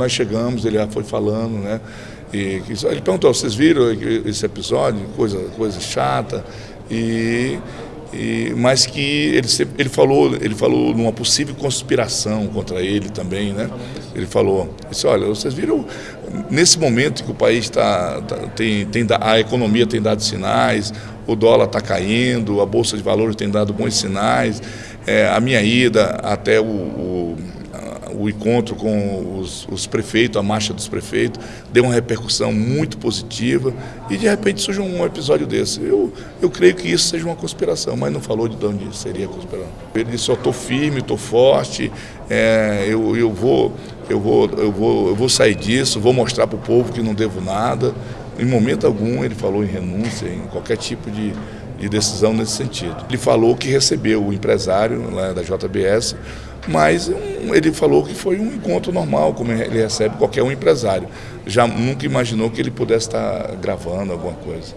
Nós chegamos, ele já foi falando, né? E ele perguntou, vocês viram esse episódio, coisa, coisa chata, e, e mas que ele, ele falou, ele falou numa possível conspiração contra ele também, né? Ele falou, disse, olha, vocês viram nesse momento que o país está tá, tem, tem a economia tem dado sinais, o dólar está caindo, a bolsa de valores tem dado bons sinais, é, a minha ida até o, o o encontro com os, os, prefeitos, a marcha dos prefeitos, deu uma repercussão muito positiva e de repente surge um episódio desse. Eu, eu creio que isso seja uma conspiração, mas não falou de onde seria a conspiração. Ele disse, eu estou firme, estou forte, é, eu, eu, vou, eu, vou, eu, vou, eu vou sair disso, vou mostrar para o povo que não devo nada. Em momento algum ele falou em renúncia, em qualquer tipo de, de decisão nesse sentido. Ele falou que recebeu o empresário lá da JBS mas um, ele falou que foi um encontro normal, como ele recebe qualquer um empresário. Já nunca imaginou que ele pudesse estar gravando alguma coisa.